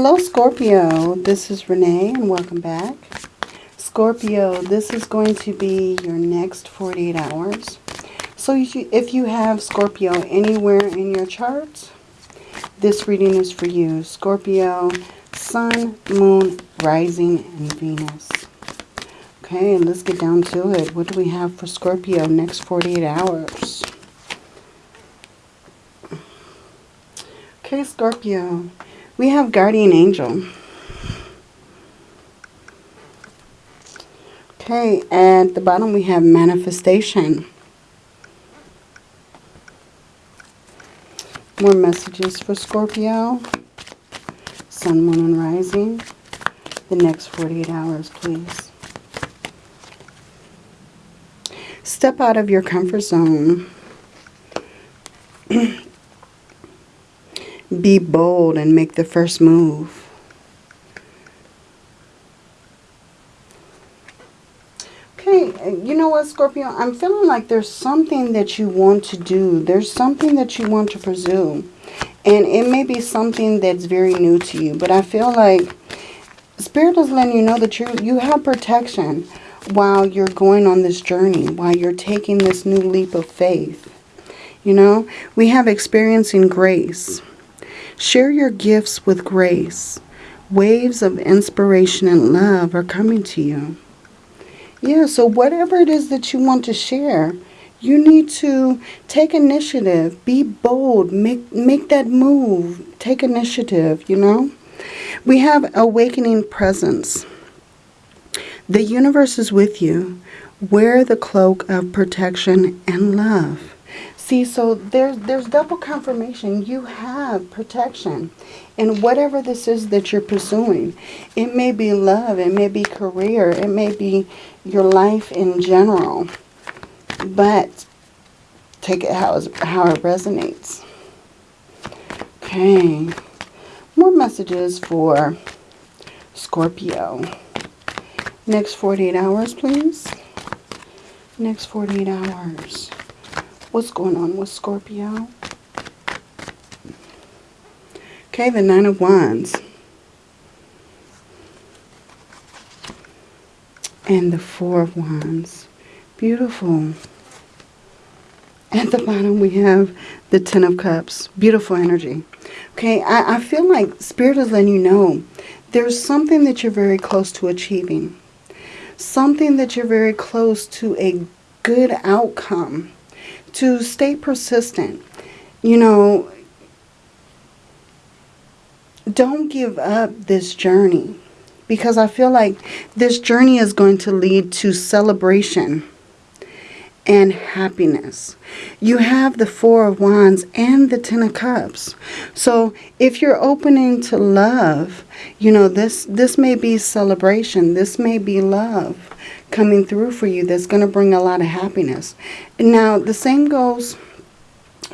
Hello Scorpio, this is Renee and welcome back. Scorpio, this is going to be your next 48 hours. So if you have Scorpio anywhere in your charts, this reading is for you. Scorpio, Sun, Moon, Rising, and Venus. Okay, let's get down to it. What do we have for Scorpio next 48 hours? Okay, Scorpio, we have Guardian Angel. Okay, at the bottom we have Manifestation. More messages for Scorpio. Sun, Moon, and Rising. The next 48 hours, please. Step out of your comfort zone. Be bold and make the first move. Okay, you know what, Scorpio? I'm feeling like there's something that you want to do. There's something that you want to pursue. And it may be something that's very new to you. But I feel like Spirit is letting you know that you you have protection while you're going on this journey, while you're taking this new leap of faith. You know, we have experiencing grace. Share your gifts with grace. Waves of inspiration and love are coming to you. Yeah, so whatever it is that you want to share, you need to take initiative, be bold, make make that move, take initiative, you know? We have awakening presence. The universe is with you. Wear the cloak of protection and love. See, so there's, there's double confirmation. You have protection in whatever this is that you're pursuing. It may be love. It may be career. It may be your life in general. But take it how, how it resonates. Okay. More messages for Scorpio. Next 48 hours, please. Next 48 hours. What's going on with Scorpio? Okay, the Nine of Wands. And the Four of Wands. Beautiful. At the bottom we have the Ten of Cups. Beautiful energy. Okay, I, I feel like Spirit is letting you know there's something that you're very close to achieving. Something that you're very close to a good outcome to stay persistent. You know, don't give up this journey because I feel like this journey is going to lead to celebration and happiness. You have the Four of Wands and the Ten of Cups. So if you're opening to love, you know, this, this may be celebration. This may be love coming through for you that's going to bring a lot of happiness. Now, the same goes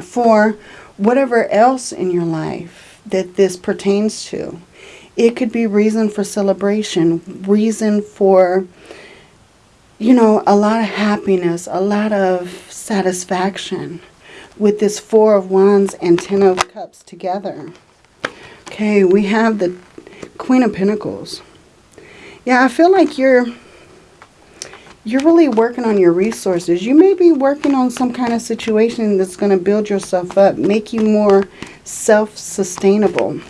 for whatever else in your life that this pertains to. It could be reason for celebration, reason for, you know, a lot of happiness, a lot of satisfaction with this Four of Wands and Ten of Cups together. Okay, we have the Queen of Pentacles. Yeah, I feel like you're you're really working on your resources. You may be working on some kind of situation that's going to build yourself up, make you more self-sustainable,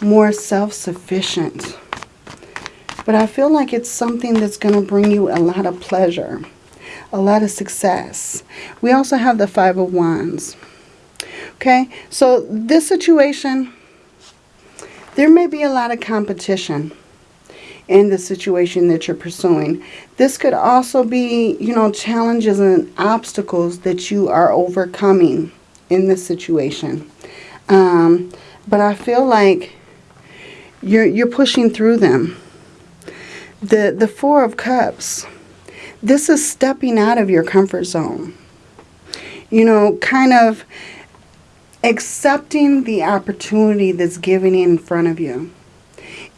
more self-sufficient. But I feel like it's something that's going to bring you a lot of pleasure, a lot of success. We also have the Five of Wands. Okay, so this situation, there may be a lot of competition in the situation that you're pursuing. This could also be, you know, challenges and obstacles that you are overcoming in this situation. Um, but I feel like you're, you're pushing through them. The, the Four of Cups, this is stepping out of your comfort zone. You know, kind of accepting the opportunity that's given in front of you.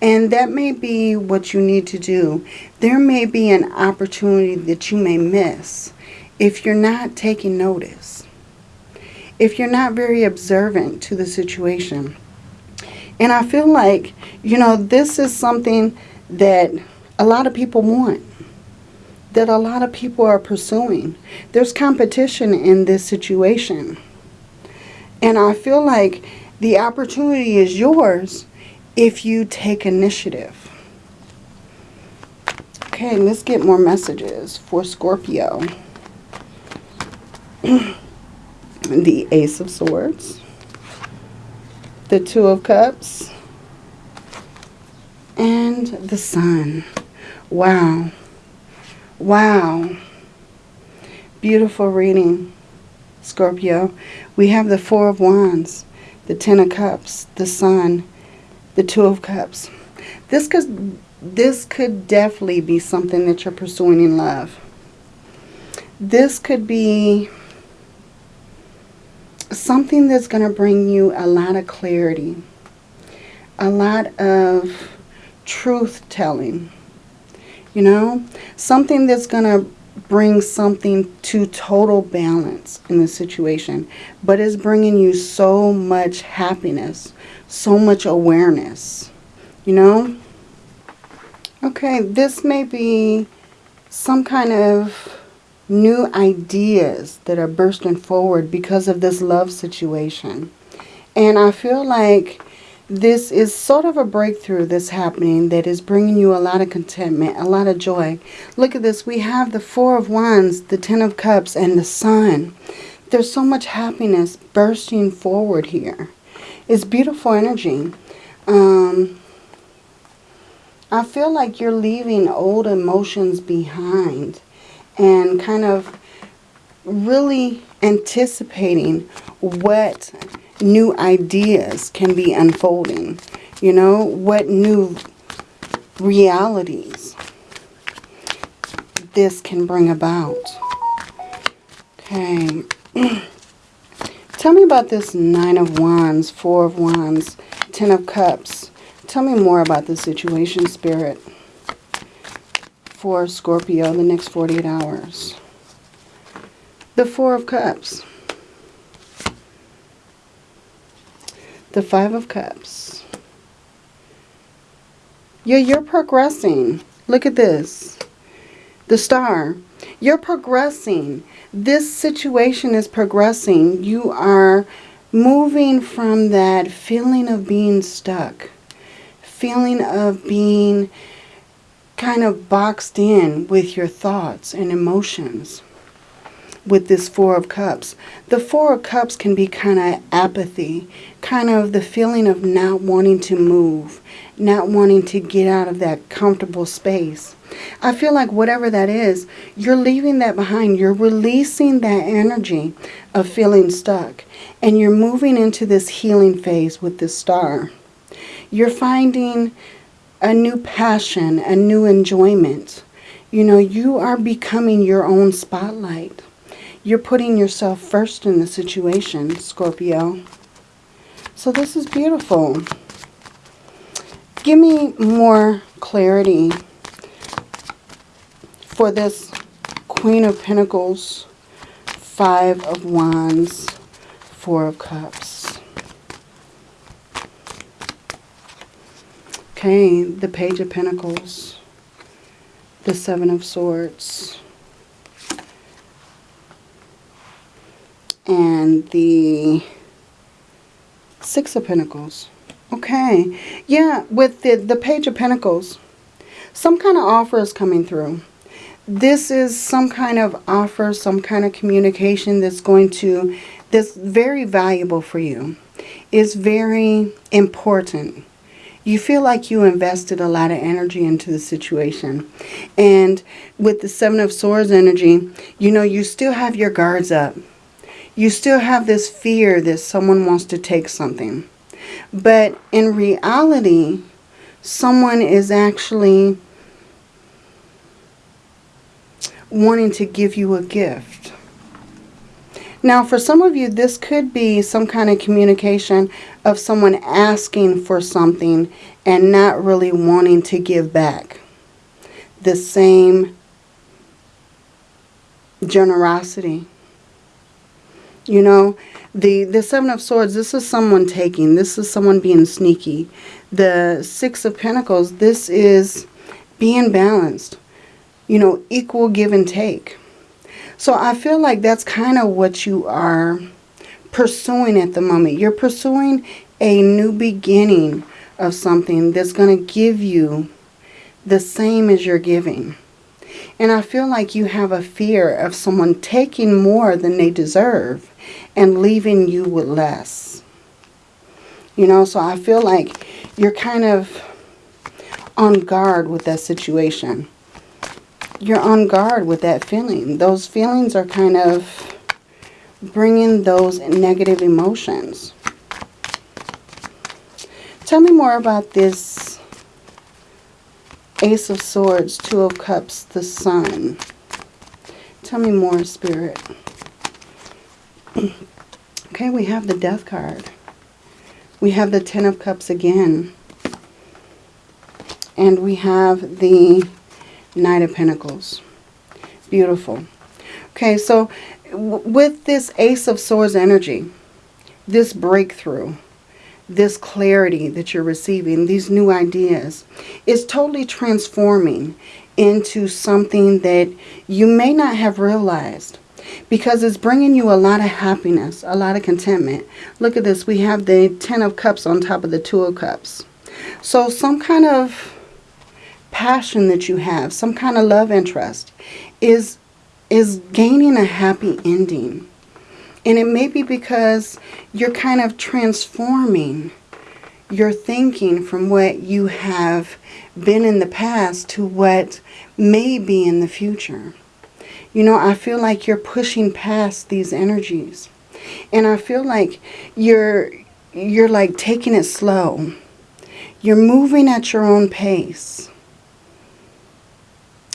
And that may be what you need to do. There may be an opportunity that you may miss if you're not taking notice. If you're not very observant to the situation. And I feel like, you know, this is something that a lot of people want, that a lot of people are pursuing. There's competition in this situation. And I feel like the opportunity is yours if you take initiative. Okay, let's get more messages for Scorpio. the Ace of Swords, the Two of Cups, and the Sun. Wow. Wow. Beautiful reading, Scorpio. We have the Four of Wands, the Ten of Cups, the Sun, the Two of Cups. This could, this could definitely be something that you're pursuing in love. This could be something that's going to bring you a lot of clarity, a lot of truth telling, you know, something that's going to bring something to total balance in the situation, but is bringing you so much happiness, so much awareness, you know. Okay, this may be some kind of new ideas that are bursting forward because of this love situation. And I feel like this is sort of a breakthrough that's happening that is bringing you a lot of contentment, a lot of joy. Look at this. We have the Four of Wands, the Ten of Cups, and the Sun. There's so much happiness bursting forward here. It's beautiful energy. Um, I feel like you're leaving old emotions behind and kind of really anticipating what new ideas can be unfolding. You know, what new realities this can bring about. Okay. Tell me about this Nine of Wands, Four of Wands, Ten of Cups. Tell me more about the situation, Spirit for Scorpio the next 48 hours. The Four of Cups. The Five of Cups. Yeah, you're progressing. Look at this. The Star. You're progressing. This situation is progressing. You are moving from that feeling of being stuck. Feeling of being kind of boxed in with your thoughts and emotions with this Four of Cups. The Four of Cups can be kind of apathy, kind of the feeling of not wanting to move, not wanting to get out of that comfortable space. I feel like whatever that is, you're leaving that behind. You're releasing that energy of feeling stuck. And you're moving into this healing phase with this star. You're finding a new passion, a new enjoyment. You know, you are becoming your own spotlight. You're putting yourself first in the situation, Scorpio. So this is beautiful. Give me more clarity for this Queen of Pentacles, Five of Wands, Four of Cups. Okay, the Page of Pentacles, the Seven of Swords, and the Six of Pentacles. Okay, yeah, with the, the Page of Pentacles, some kind of offer is coming through. This is some kind of offer, some kind of communication that's going to, that's very valuable for you. It's very important you feel like you invested a lot of energy into the situation. And with the Seven of Swords energy, you know, you still have your guards up. You still have this fear that someone wants to take something. But in reality, someone is actually wanting to give you a gift. Now, for some of you, this could be some kind of communication of someone asking for something and not really wanting to give back. The same generosity. You know, The, the Seven of Swords, this is someone taking. This is someone being sneaky. The Six of Pentacles, this is being balanced. You know, equal give and take. So I feel like that's kind of what you are pursuing at the moment. You're pursuing a new beginning of something that's going to give you the same as you're giving. And I feel like you have a fear of someone taking more than they deserve and leaving you with less. You know, so I feel like you're kind of on guard with that situation. You're on guard with that feeling. Those feelings are kind of bringing those negative emotions. Tell me more about this Ace of Swords, Two of Cups, the Sun. Tell me more, Spirit. Okay, we have the Death card. We have the Ten of Cups again. And we have the Knight of Pentacles. Beautiful. Okay, so with this Ace of Swords energy, this breakthrough, this clarity that you're receiving, these new ideas, is totally transforming into something that you may not have realized because it's bringing you a lot of happiness, a lot of contentment. Look at this. We have the Ten of Cups on top of the Two of Cups. So some kind of passion that you have, some kind of love interest is is gaining a happy ending. And it may be because you're kind of transforming your thinking from what you have been in the past to what may be in the future. You know, I feel like you're pushing past these energies. And I feel like you're you're like taking it slow. You're moving at your own pace.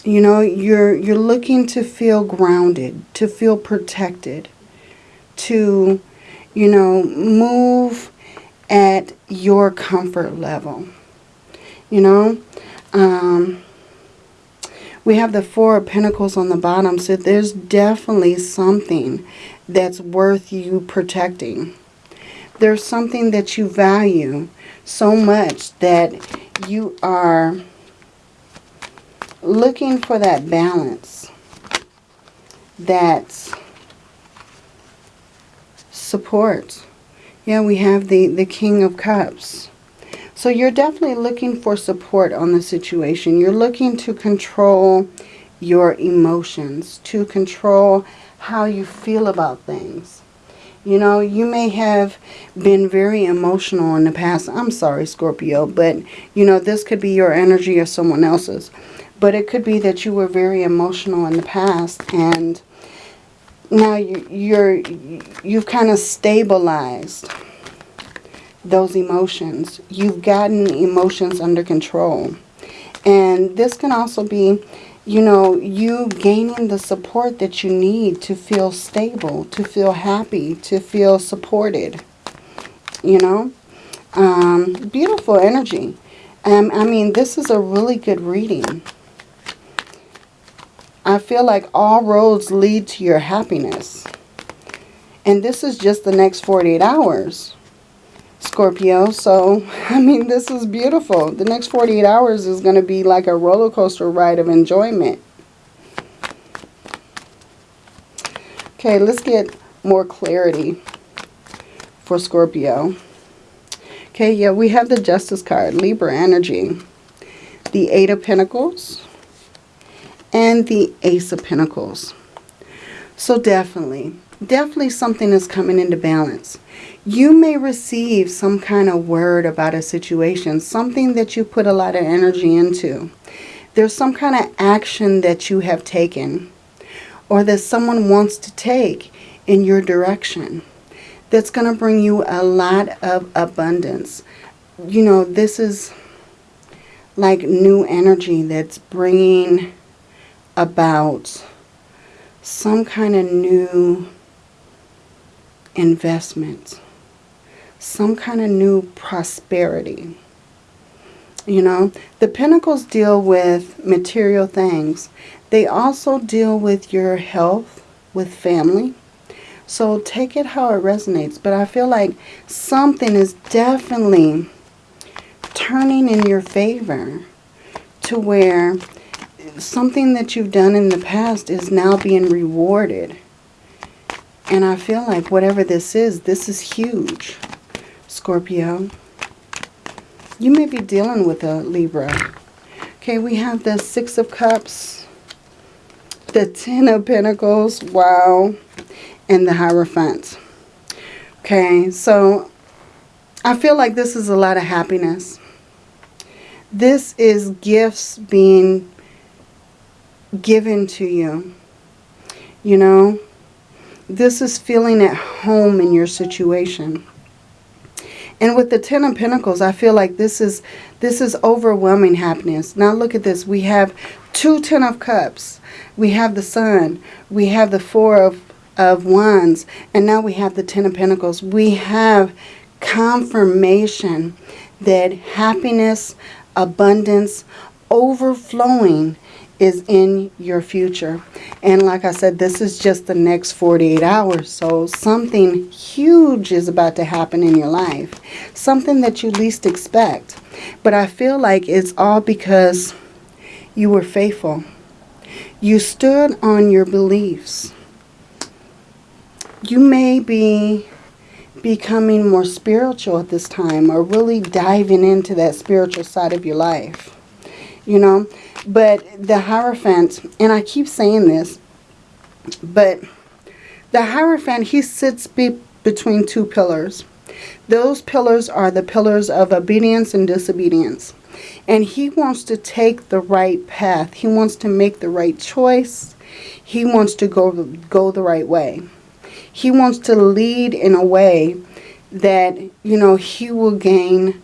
You know, you're you're looking to feel grounded, to feel protected, to, you know, move at your comfort level. You know, um, we have the Four of Pentacles on the bottom, so there's definitely something that's worth you protecting. There's something that you value so much that you are looking for that balance that support. Yeah, we have the, the King of Cups. So you're definitely looking for support on the situation. You're looking to control your emotions, to control how you feel about things. You know, you may have been very emotional in the past. I'm sorry, Scorpio, but, you know, this could be your energy or someone else's. But it could be that you were very emotional in the past and now you, you're, you've kind of stabilized those emotions. You've gotten emotions under control. And this can also be, you know, you gaining the support that you need to feel stable, to feel happy, to feel supported. You know, um, beautiful energy. Um, I mean, this is a really good reading. I feel like all roads lead to your happiness. And this is just the next 48 hours, Scorpio. So, I mean, this is beautiful. The next 48 hours is going to be like a roller coaster ride of enjoyment. Okay, let's get more clarity for Scorpio. Okay, yeah, we have the Justice card, Libra energy. The Eight of Pentacles and the Ace of Pentacles. So definitely, definitely something is coming into balance. You may receive some kind of word about a situation, something that you put a lot of energy into. There's some kind of action that you have taken or that someone wants to take in your direction that's going to bring you a lot of abundance. You know, this is like new energy that's bringing about some kind of new investment, some kind of new prosperity. You know, the pentacles deal with material things. They also deal with your health, with family. So take it how it resonates. But I feel like something is definitely turning in your favor to where something that you've done in the past is now being rewarded. And I feel like whatever this is, this is huge, Scorpio. You may be dealing with a Libra. Okay, we have the Six of Cups, the Ten of Pentacles, wow, and the Hierophant. Okay, so I feel like this is a lot of happiness. This is gifts being given to you. You know, this is feeling at home in your situation. And with the Ten of Pentacles, I feel like this is this is overwhelming happiness. Now look at this. We have two Ten of Cups. We have the Sun. We have the Four of, of Wands. And now we have the Ten of Pentacles. We have confirmation that happiness, abundance, overflowing is in your future. And like I said, this is just the next 48 hours. So something huge is about to happen in your life. Something that you least expect. But I feel like it's all because you were faithful. You stood on your beliefs. You may be becoming more spiritual at this time or really diving into that spiritual side of your life. You know, but the Hierophant, and I keep saying this, but the Hierophant, he sits be between two pillars. Those pillars are the pillars of obedience and disobedience. And he wants to take the right path. He wants to make the right choice. He wants to go, go the right way. He wants to lead in a way that, you know, he will gain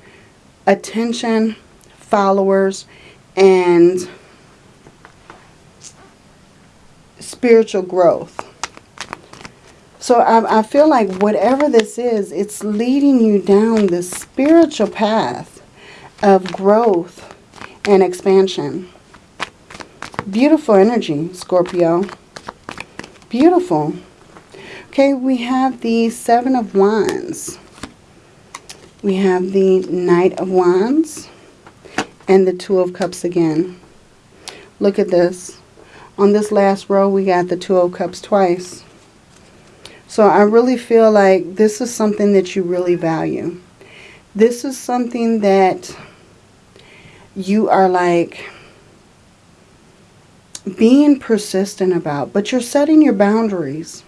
attention, followers, and spiritual growth. So I, I feel like whatever this is, it's leading you down this spiritual path of growth and expansion. Beautiful energy, Scorpio. Beautiful. Okay, we have the Seven of Wands. We have the Knight of Wands and the Two of Cups again. Look at this. On this last row, we got the Two of Cups twice. So I really feel like this is something that you really value. This is something that you are like being persistent about, but you're setting your boundaries.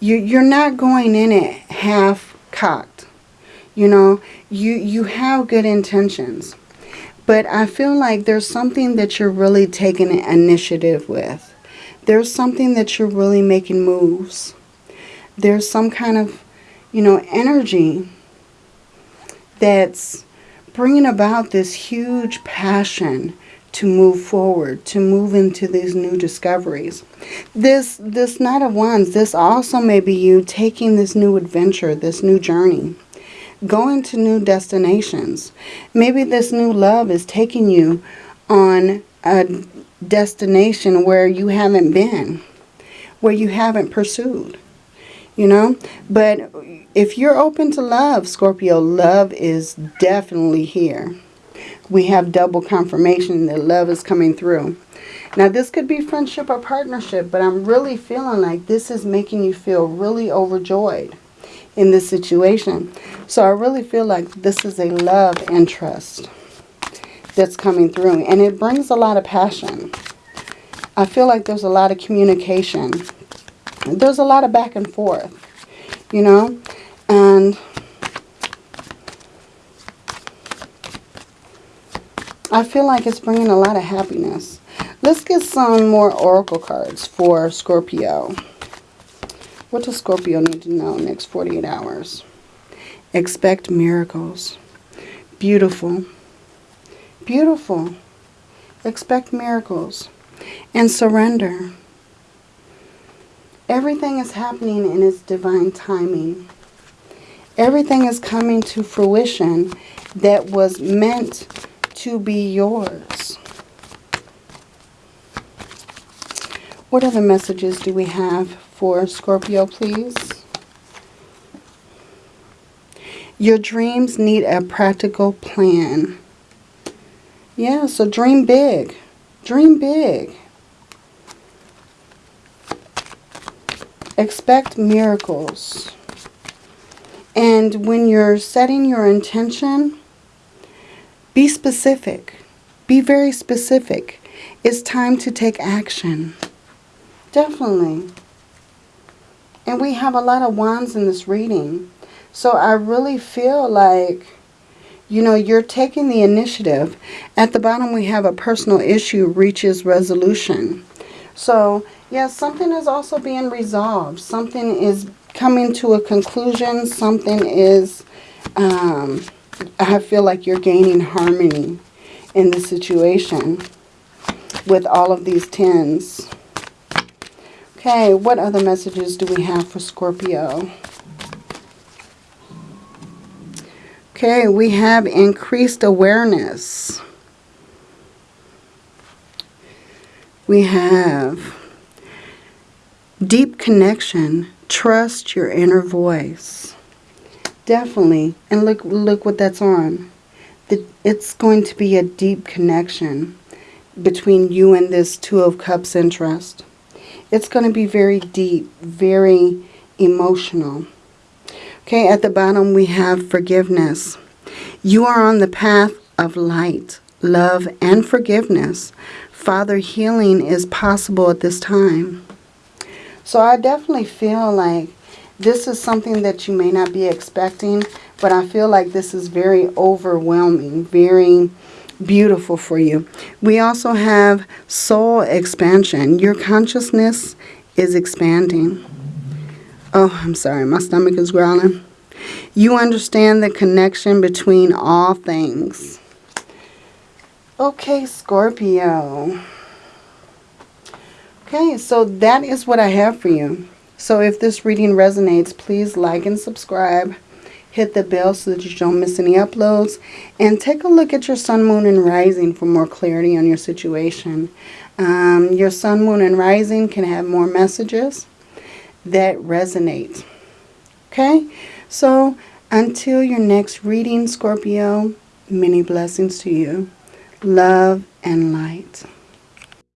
You, you're not going in it half cocked. You know, you, you have good intentions. But I feel like there's something that you're really taking initiative with. There's something that you're really making moves. There's some kind of, you know, energy that's bringing about this huge passion to move forward, to move into these new discoveries. This, this Knight of Wands, this also may be you taking this new adventure, this new journey going to new destinations. Maybe this new love is taking you on a destination where you haven't been, where you haven't pursued, you know. But if you're open to love, Scorpio, love is definitely here. We have double confirmation that love is coming through. Now, this could be friendship or partnership, but I'm really feeling like this is making you feel really overjoyed in this situation. So I really feel like this is a love interest that's coming through. And it brings a lot of passion. I feel like there's a lot of communication. There's a lot of back and forth, you know. And I feel like it's bringing a lot of happiness. Let's get some more oracle cards for Scorpio. What does Scorpio need to know next 48 hours? Expect miracles. Beautiful. Beautiful. Expect miracles. And surrender. Everything is happening in its divine timing. Everything is coming to fruition that was meant to be yours. What other messages do we have for Scorpio, please? Your dreams need a practical plan. Yeah, so dream big. Dream big. Expect miracles. And when you're setting your intention, be specific. Be very specific. It's time to take action. Definitely. And we have a lot of wands in this reading. So I really feel like, you know, you're taking the initiative. At the bottom we have a personal issue reaches resolution. So, yeah, something is also being resolved. Something is coming to a conclusion. Something is, um, I feel like you're gaining harmony in the situation with all of these tens. Okay, what other messages do we have for Scorpio? Okay, we have increased awareness. We have deep connection. Trust your inner voice. Definitely. And look look what that's on. It's going to be a deep connection between you and this Two of Cups interest. It's going to be very deep, very emotional. Okay, at the bottom we have forgiveness. You are on the path of light, love, and forgiveness. Father, healing is possible at this time. So I definitely feel like this is something that you may not be expecting, but I feel like this is very overwhelming, very beautiful for you. We also have soul expansion. Your consciousness is expanding. Oh, I'm sorry. My stomach is growling. You understand the connection between all things. Okay, Scorpio. Okay, so that is what I have for you. So if this reading resonates, please like and subscribe. Hit the bell so that you don't miss any uploads. And take a look at your sun, moon, and rising for more clarity on your situation. Um, your sun, moon, and rising can have more messages that resonate. Okay? So until your next reading, Scorpio, many blessings to you. Love and light.